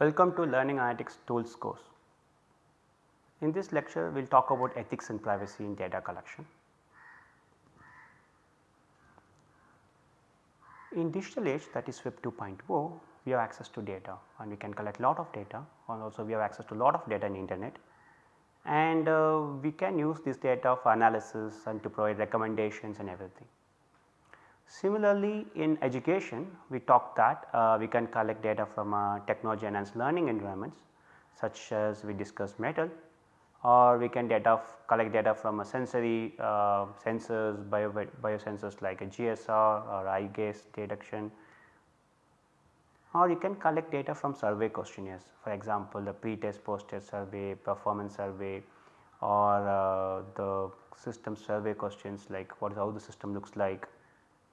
Welcome to Learning Analytics Tools course. In this lecture we will talk about ethics and privacy in data collection. In digital age that is web 2.0 we have access to data and we can collect lot of data and also we have access to lot of data in internet and uh, we can use this data for analysis and to provide recommendations and everything. Similarly, in education we talked that uh, we can collect data from uh, technology enhanced learning environments such as we discussed Moodle or we can data collect data from a sensory uh, sensors bio, biosensors like a GSR or eye gaze detection. Or you can collect data from survey questionnaires for example the pre-test post-test survey, performance survey or uh, the system survey questions like what is how the system looks like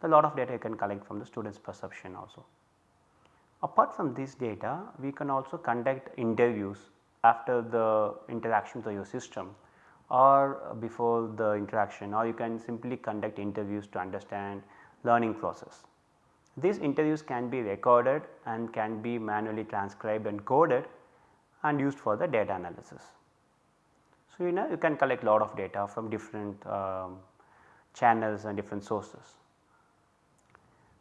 a lot of data you can collect from the students perception also. Apart from this data we can also conduct interviews after the interaction with your system or before the interaction or you can simply conduct interviews to understand learning process. These interviews can be recorded and can be manually transcribed and coded and used for the data analysis. So, you know you can collect a lot of data from different um, channels and different sources.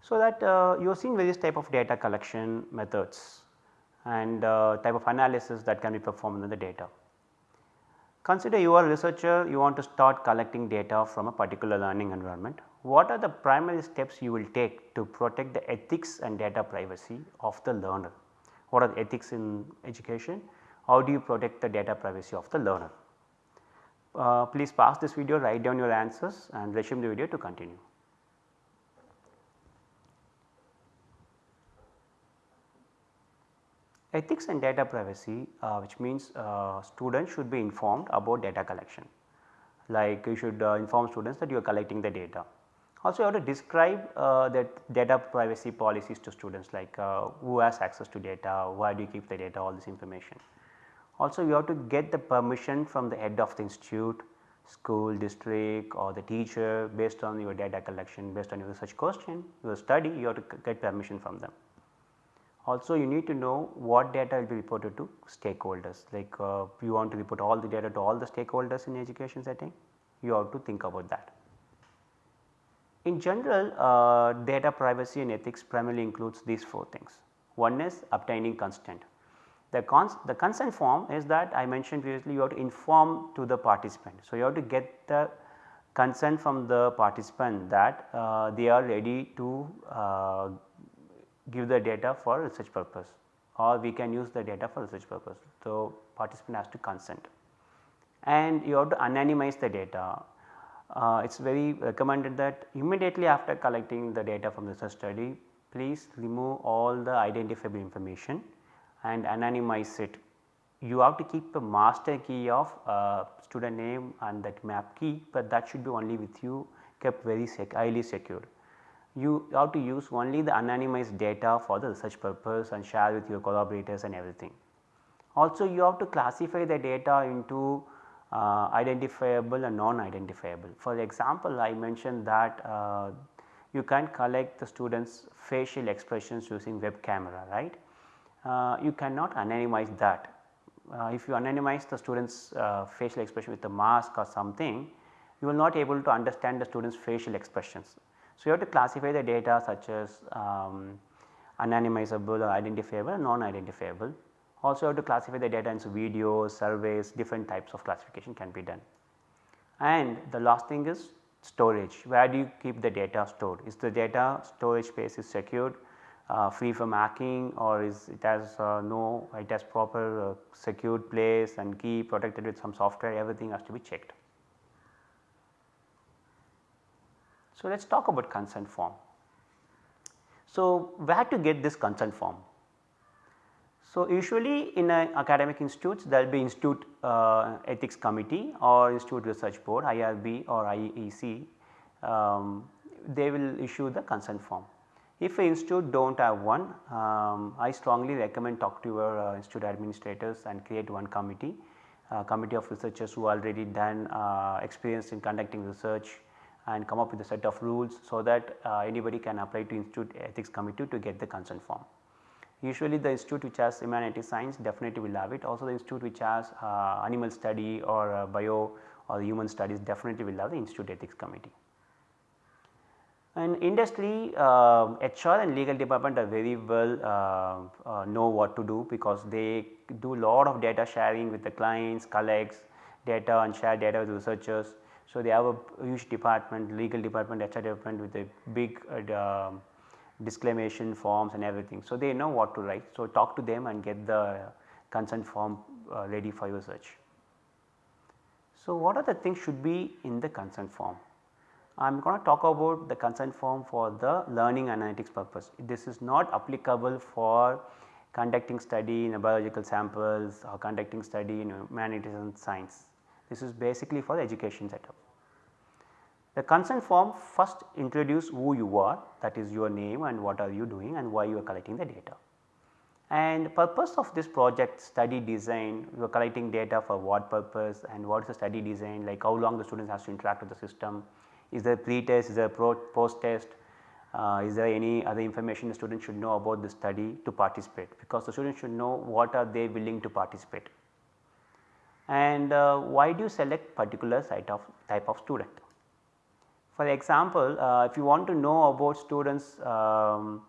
So, that uh, you have seen various type of data collection methods and uh, type of analysis that can be performed in the data. Consider you are a researcher you want to start collecting data from a particular learning environment. What are the primary steps you will take to protect the ethics and data privacy of the learner? What are the ethics in education? How do you protect the data privacy of the learner? Uh, please pause this video, write down your answers and resume the video to continue. Ethics and data privacy uh, which means uh, students should be informed about data collection like you should uh, inform students that you are collecting the data. Also you have to describe uh, that data privacy policies to students like uh, who has access to data, why do you keep the data all this information. Also you have to get the permission from the head of the institute, school, district or the teacher based on your data collection based on your research question, your study you have to get permission from them. Also you need to know what data will be reported to stakeholders like uh, you want to report all the data to all the stakeholders in education setting you have to think about that. In general uh, data privacy and ethics primarily includes these 4 things. One is obtaining consent. The, cons the consent form is that I mentioned previously you have to inform to the participant. So, you have to get the consent from the participant that uh, they are ready to uh, give the data for research purpose or we can use the data for research purpose. So, participant has to consent and you have to anonymize the data. Uh, it is very recommended that immediately after collecting the data from the research study please remove all the identifiable information and anonymize it. You have to keep a master key of uh, student name and that map key, but that should be only with you kept very sec highly secured you have to use only the anonymized data for the research purpose and share with your collaborators and everything. Also you have to classify the data into uh, identifiable and non-identifiable. For example, I mentioned that uh, you can collect the students facial expressions using web camera right. Uh, you cannot anonymize that. Uh, if you anonymize the students uh, facial expression with a mask or something you will not able to understand the students facial expressions so, you have to classify the data such as um, anonymizable or identifiable and non-identifiable. Also you have to classify the data into videos, surveys, different types of classification can be done. And the last thing is storage, where do you keep the data stored? Is the data storage space is secured, uh, free from hacking or is it has uh, no, it has proper uh, secured place and key protected with some software everything has to be checked. So, let us talk about consent form. So, where to get this consent form? So, usually in academic institutes there will be institute uh, ethics committee or institute research board IRB or IEC um, they will issue the consent form. If an institute do not have one um, I strongly recommend talk to your uh, institute administrators and create one committee, uh, committee of researchers who already done uh, experience in conducting research and come up with a set of rules so that uh, anybody can apply to institute ethics committee to get the consent form. Usually the institute which has humanities science definitely will have it also the institute which has uh, animal study or uh, bio or human studies definitely will have the institute ethics committee. And industry uh, HR and legal department are very well uh, uh, know what to do because they do a lot of data sharing with the clients, colleagues, data and share data with researchers. So, they have a huge department legal department HR department with a big uh, disclamation forms and everything. So, they know what to write. So, talk to them and get the consent form uh, ready for your search. So, what are the things should be in the consent form? I am going to talk about the consent form for the learning analytics purpose. This is not applicable for conducting study in biological samples or conducting study in humanities and science. This is basically for the education setup. The consent form first introduce who you are that is your name and what are you doing and why you are collecting the data. And purpose of this project study design you are collecting data for what purpose and what is the study design like how long the students has to interact with the system is there pre-test, is there post test, uh, is there any other information the student should know about the study to participate because the student should know what are they willing to participate. And uh, why do you select particular site of type of student? For example, uh, if you want to know about students um,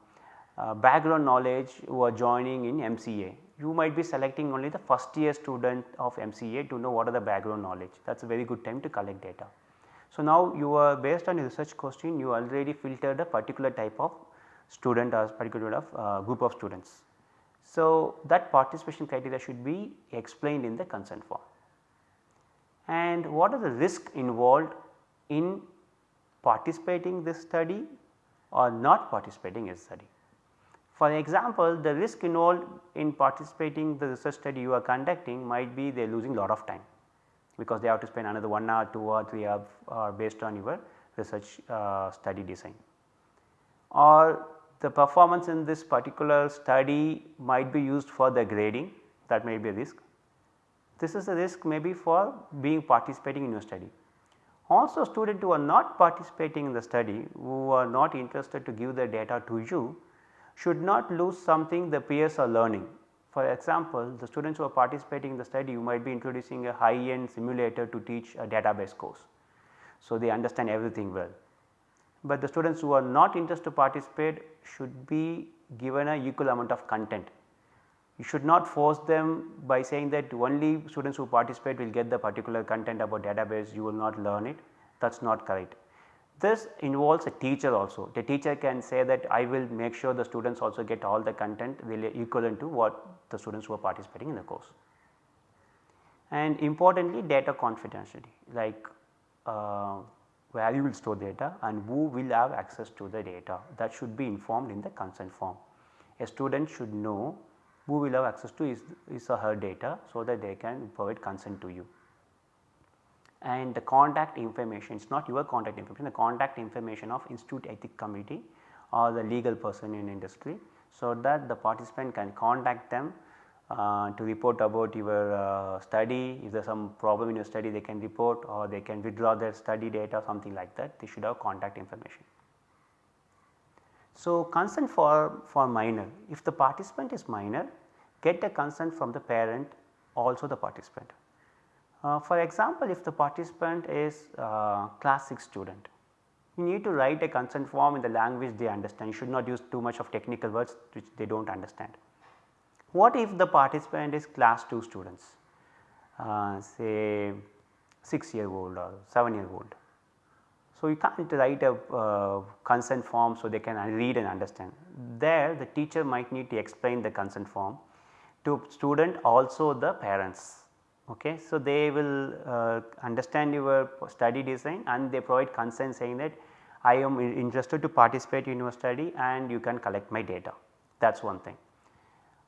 uh, background knowledge who are joining in MCA, you might be selecting only the first year student of MCA to know what are the background knowledge that is a very good time to collect data. So, now you are based on your research question you already filtered a particular type of student or particular of uh, group of students. So, that participation criteria should be explained in the consent form. And what are the risk involved in participating this study or not participating in study. For example, the risk involved in participating the research study you are conducting might be they are losing lot of time because they have to spend another 1 hour, 2 or 3 hours uh, based on your research uh, study design. Or the performance in this particular study might be used for the grading that may be a risk. This is a risk maybe for being participating in your study. Also students who are not participating in the study who are not interested to give the data to you should not lose something the peers are learning for example, the students who are participating in the study you might be introducing a high end simulator to teach a database course. So, they understand everything well. But the students who are not interested to participate should be given a equal amount of content. You should not force them by saying that only students who participate will get the particular content about database you will not learn it that is not correct. This involves a teacher also. The teacher can say that I will make sure the students also get all the content equivalent to what the students who are participating in the course. And importantly data confidentiality like uh, where you will store data and who will have access to the data that should be informed in the consent form. A student should know who will have access to his, his or her data so that they can provide consent to you and the contact information it is not your contact information the contact information of institute ethic committee or the legal person in industry. So, that the participant can contact them uh, to report about your uh, study if there is some problem in your study they can report or they can withdraw their study data something like that they should have contact information. So, consent for, for minor if the participant is minor get the consent from the parent also the participant. Uh, for example, if the participant is uh, class 6 student, you need to write a consent form in the language they understand, you should not use too much of technical words which they do not understand. What if the participant is class 2 students, uh, say 6 year old or 7 year old. So, you can't write a uh, consent form so they can read and understand. There the teacher might need to explain the consent form to student also the parents Okay. So, they will uh, understand your study design and they provide consent saying that I am interested to participate in your study and you can collect my data that is one thing.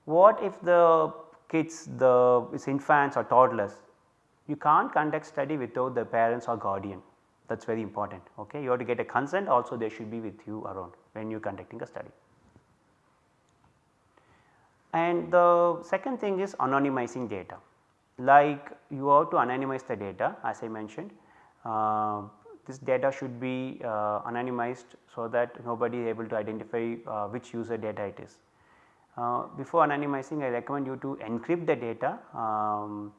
What if the kids the infants or toddlers you can't conduct study without the parents or guardian that is very important okay. You have to get a consent also they should be with you around when you are conducting a study. And the second thing is anonymizing data like you have to anonymize the data as I mentioned. Uh, this data should be uh, anonymized so that nobody is able to identify uh, which user data it is. Uh, before anonymizing I recommend you to encrypt the data um,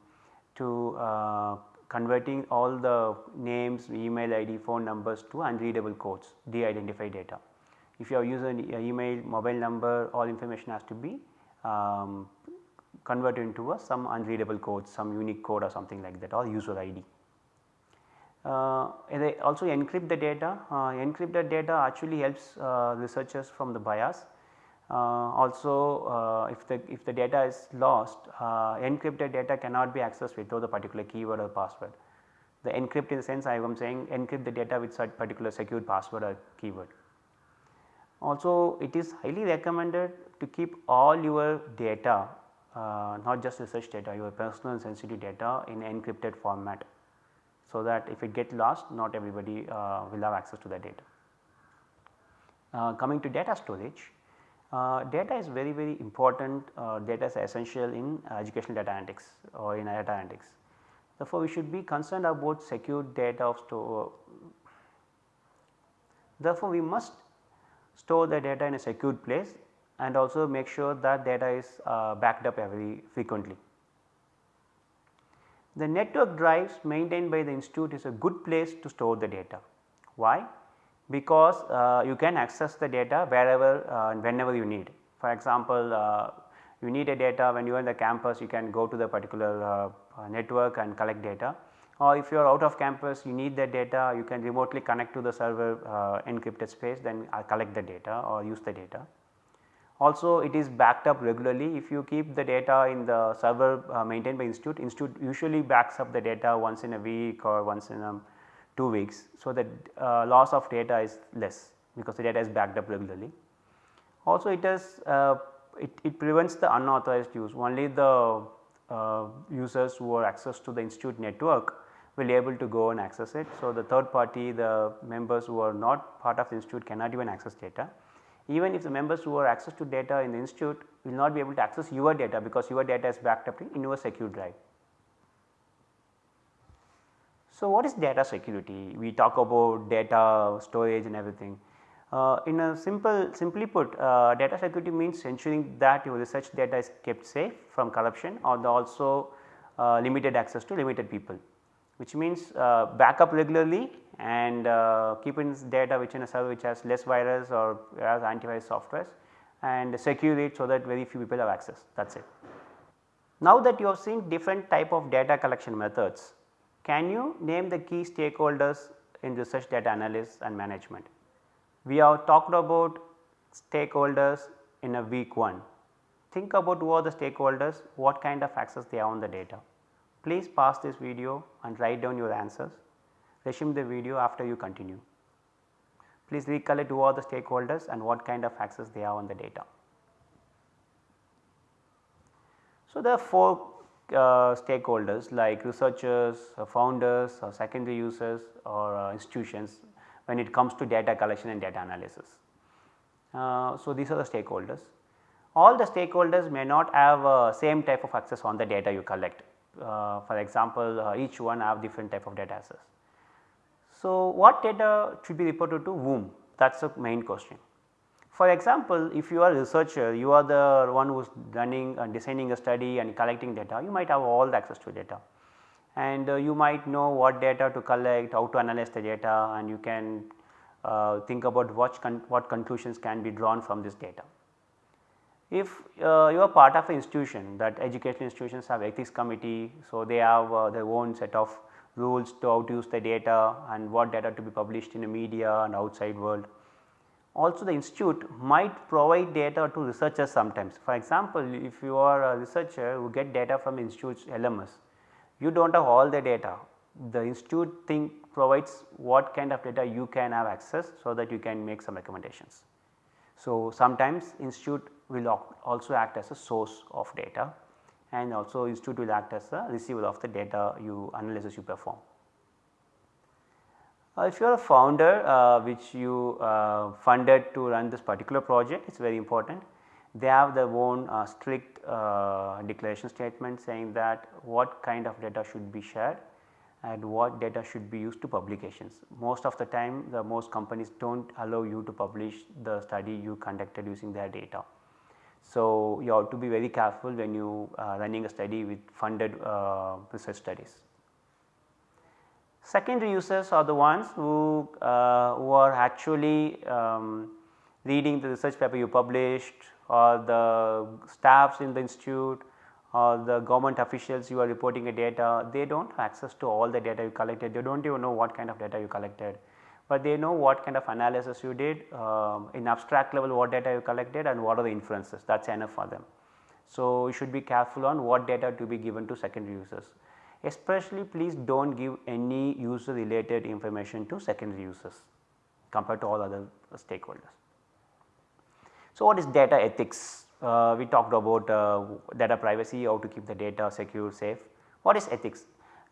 to uh, converting all the names, email ID, phone numbers to unreadable codes, de-identified data. If you are using email, mobile number, all information has to be um, converted into a some unreadable code, some unique code or something like that or user ID. Uh, also encrypt the data, uh, encrypted data actually helps uh, researchers from the bias. Uh, also uh, if the if the data is lost uh, encrypted data cannot be accessed without the particular keyword or password. The encrypt in the sense I am saying encrypt the data with such particular secure password or keyword. Also it is highly recommended to keep all your data uh, not just research data your personal sensitive data in encrypted format. So, that if it get lost not everybody uh, will have access to the data. Uh, coming to data storage, uh, data is very very important uh, data is essential in educational data analytics or in data analytics. Therefore, we should be concerned about secure data of store. Therefore, we must store the data in a secured place and also make sure that data is uh, backed up very frequently. The network drives maintained by the institute is a good place to store the data. Why? Because uh, you can access the data wherever uh, and whenever you need. For example, uh, you need a data when you are in the campus you can go to the particular uh, uh, network and collect data or if you are out of campus you need the data you can remotely connect to the server encrypted space then collect the data or use the data. Also it is backed up regularly if you keep the data in the server uh, maintained by institute, institute usually backs up the data once in a week or once in a 2 weeks. So, that uh, loss of data is less because the data is backed up regularly. Also it has uh, it, it, prevents the unauthorized use only the uh, users who are access to the institute network will be able to go and access it. So, the third party the members who are not part of the institute cannot even access data even if the members who have access to data in the institute will not be able to access your data because your data is backed up in your secure drive. So, what is data security? We talk about data storage and everything. Uh, in a simple simply put uh, data security means ensuring that your research data is kept safe from corruption or also uh, limited access to limited people which means uh, backup regularly and uh, keep in data which in a server which has less virus or has antivirus softwares and secure it so that very few people have access that is it. Now that you have seen different type of data collection methods, can you name the key stakeholders in research data analysis and management? We have talked about stakeholders in a week 1. Think about who are the stakeholders, what kind of access they have on the data. Please pause this video and write down your answers resume the video after you continue. Please recollect who are the stakeholders and what kind of access they have on the data. So, there are 4 uh, stakeholders like researchers, uh, founders or secondary users or uh, institutions when it comes to data collection and data analysis. Uh, so, these are the stakeholders. All the stakeholders may not have uh, same type of access on the data you collect. Uh, for example, each one have different type of data access. So, what data should be reported to whom that is the main question. For example, if you are a researcher you are the one who is running and designing a study and collecting data you might have all the access to data and uh, you might know what data to collect, how to analyze the data and you can uh, think about what, con what conclusions can be drawn from this data. If uh, you are part of an institution that educational institutions have ethics committee, so they have uh, their own set of rules to how to use the data and what data to be published in the media and outside world. Also the institute might provide data to researchers sometimes. For example, if you are a researcher who get data from institute's LMS, you do not have all the data. The institute thing provides what kind of data you can have access so that you can make some recommendations. So, sometimes institute will also act as a source of data and also institute will act as a receiver of the data you analysis you perform. Uh, if you are a founder uh, which you uh, funded to run this particular project it is very important. They have their own strict declaration statement saying that what kind of data should be shared and what data should be used to publications. Most of the time the most companies do not allow you to publish the study you conducted using their data. So, you have to be very careful when you are running a study with funded uh, research studies. Secondary users are the ones who, uh, who are actually um, reading the research paper you published or the staffs in the institute or the government officials you are reporting a data, they do not have access to all the data you collected, they do not even know what kind of data you collected. But they know what kind of analysis you did um, in abstract level what data you collected and what are the inferences. That is enough for them. So, you should be careful on what data to be given to secondary users especially please do not give any user related information to secondary users compared to all other stakeholders. So, what is data ethics? Uh, we talked about uh, data privacy, how to keep the data secure, safe. What is ethics?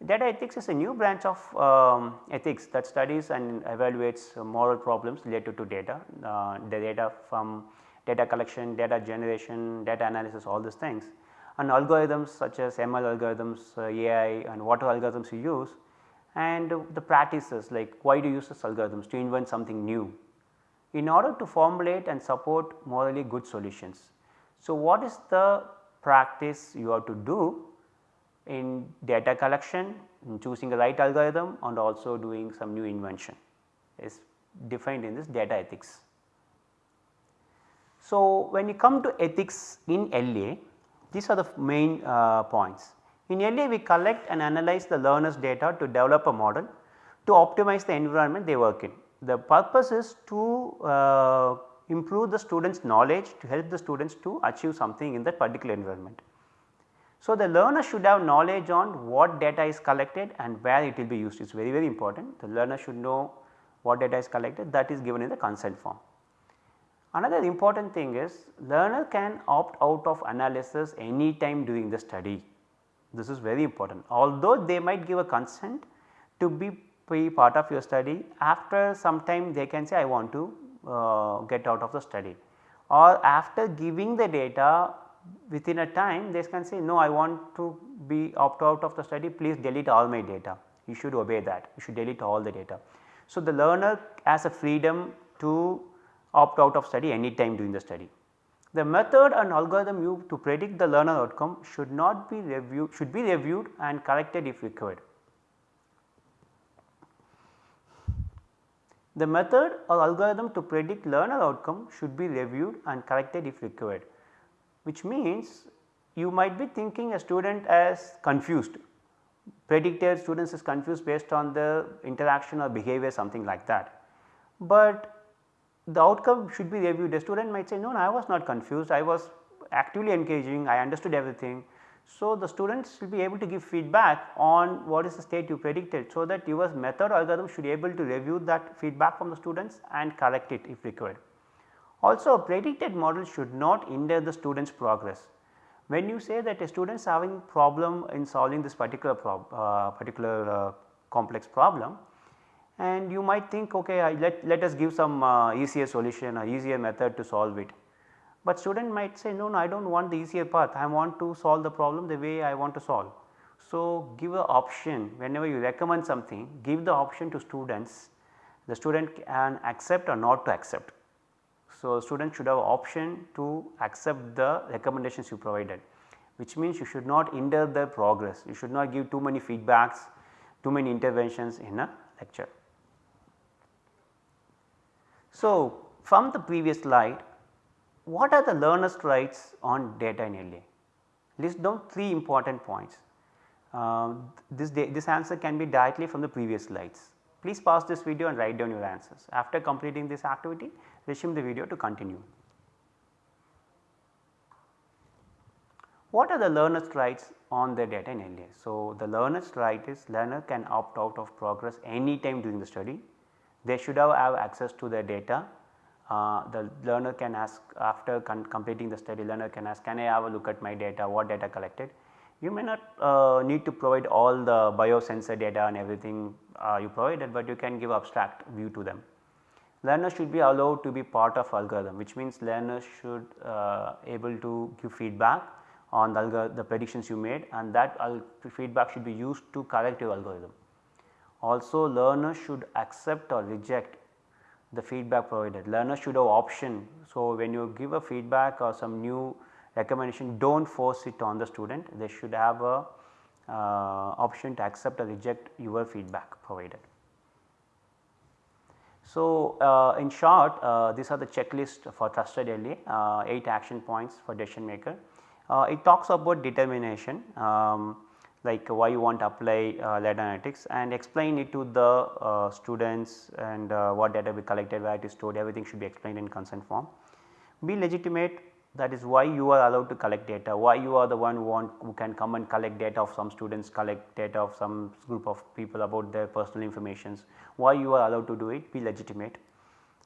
Data ethics is a new branch of um, ethics that studies and evaluates moral problems related to data, uh, the data from data collection, data generation, data analysis all these things and algorithms such as ML algorithms, uh, AI and what algorithms you use and the practices like why do you use this algorithms to invent something new in order to formulate and support morally good solutions. So, what is the practice you have to do in data collection, in choosing the right algorithm and also doing some new invention is defined in this data ethics. So, when you come to ethics in LA, these are the main uh, points. In LA we collect and analyze the learners data to develop a model to optimize the environment they work in. The purpose is to uh, improve the students knowledge to help the students to achieve something in that particular environment. So, the learner should have knowledge on what data is collected and where it will be used it is very very important. The learner should know what data is collected that is given in the consent form. Another important thing is learner can opt out of analysis any time during the study. This is very important. Although they might give a consent to be, part of your study after some time they can say I want to uh, get out of the study. Or after giving the data within a time they can say no I want to be opt out of the study. Please delete all my data. You should obey that. You should delete all the data. So, the learner has a freedom to opt out of study any time during the study. The method and algorithm used to predict the learner outcome should not be reviewed should be reviewed and corrected if required. The method or algorithm to predict learner outcome should be reviewed and corrected if required which means you might be thinking a student as confused predicted students is confused based on the interaction or behavior something like that. But the outcome should be reviewed the student might say no, no I was not confused I was actively engaging I understood everything. So, the students will be able to give feedback on what is the state you predicted. So, that your method algorithm should be able to review that feedback from the students and correct it if required. Also a predicted model should not hinder the student's progress. When you say that a student is having problem in solving this particular prob, uh, particular uh, complex problem and you might think okay I let, let us give some uh, easier solution or easier method to solve it. But student might say no, no I do not want the easier path I want to solve the problem the way I want to solve. So, give a option whenever you recommend something give the option to students the student can accept or not to accept. So, student should have option to accept the recommendations you provided which means you should not hinder their progress, you should not give too many feedbacks, too many interventions in a lecture. So, from the previous slide what are the learner's rights on data in LA? List down 3 important points. Uh, this, this answer can be directly from the previous slides. Please pause this video and write down your answers. After completing this activity, resume the video to continue. What are the learner's rights on the data in LA? So, the learner's right is learner can opt out of progress any time during the study. They should have, have access to the data. Uh, the learner can ask after completing the study learner can ask can I have a look at my data, what data collected. You may not uh, need to provide all the biosensor data and everything uh, you provided, but you can give abstract view to them learners should be allowed to be part of algorithm which means learners should uh, able to give feedback on the, the predictions you made and that feedback should be used to correct your algorithm. Also learners should accept or reject the feedback provided. Learners should have option. So, when you give a feedback or some new recommendation do not force it on the student, they should have a uh, option to accept or reject your feedback provided. So, uh, in short uh, these are the checklist for trusted LA uh, 8 action points for decision maker. Uh, it talks about determination um, like why you want to apply uh, data analytics and explain it to the uh, students and uh, what data be collected, where it is stored everything should be explained in consent form. Be legitimate that is why you are allowed to collect data, why you are the one who want who can come and collect data of some students, collect data of some group of people about their personal informations, why you are allowed to do it, be legitimate.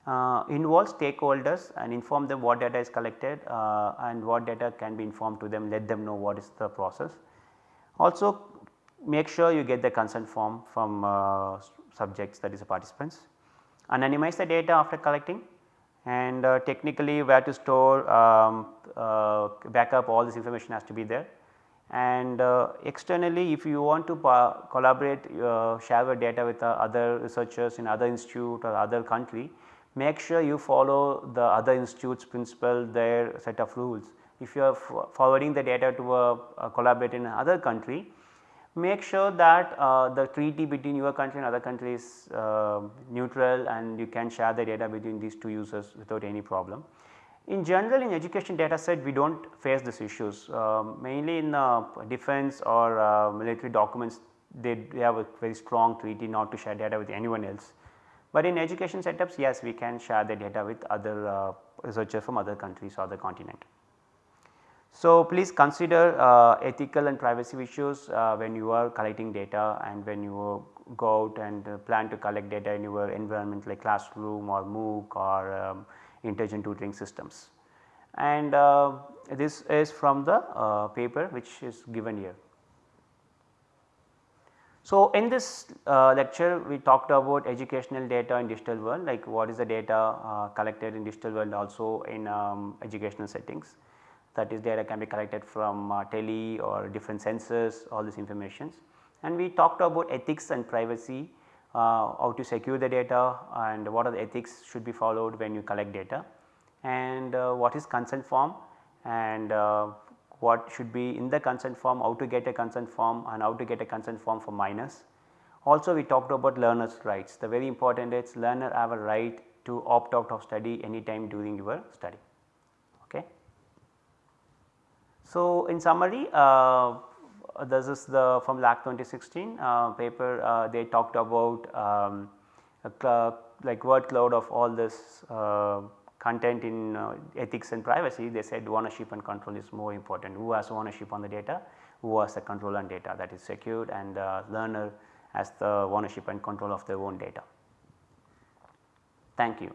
Uh, involve stakeholders and inform them what data is collected uh, and what data can be informed to them, let them know what is the process. Also make sure you get the consent form from uh, subjects that is the participants. Anonymize the data after collecting and uh, technically where to store um, uh, backup all this information has to be there. And uh, externally if you want to collaborate uh, share your data with uh, other researchers in other institute or other country make sure you follow the other institutes principle their set of rules if you are forwarding the data to a, a collaborator in another country, make sure that uh, the treaty between your country and other country is uh, neutral and you can share the data between these two users without any problem. In general in education data set we do not face these issues um, mainly in uh, defense or uh, military documents they, they, have a very strong treaty not to share data with anyone else. But in education setups yes we can share the data with other uh, researchers from other countries or the continent. So, please consider uh, ethical and privacy issues uh, when you are collecting data and when you go out and uh, plan to collect data in your environment like classroom or MOOC or um, intelligent tutoring systems. And uh, this is from the uh, paper which is given here. So, in this uh, lecture we talked about educational data in digital world like what is the data collected in digital world also in um, educational settings that is data can be collected from uh, tele or different sensors all these informations. And we talked about ethics and privacy, uh, how to secure the data and what are the ethics should be followed when you collect data and uh, what is consent form and uh, what should be in the consent form, how to get a consent form and how to get a consent form for minors. Also we talked about learners rights, the very important is learner have a right to opt out of study anytime during your study. So, in summary uh, this is the from LAK 2016 uh, paper uh, they talked about um, like word cloud of all this content in ethics and privacy they said ownership and control is more important who has ownership on the data who has the control on data that is secured and the learner has the ownership and control of their own data. Thank you.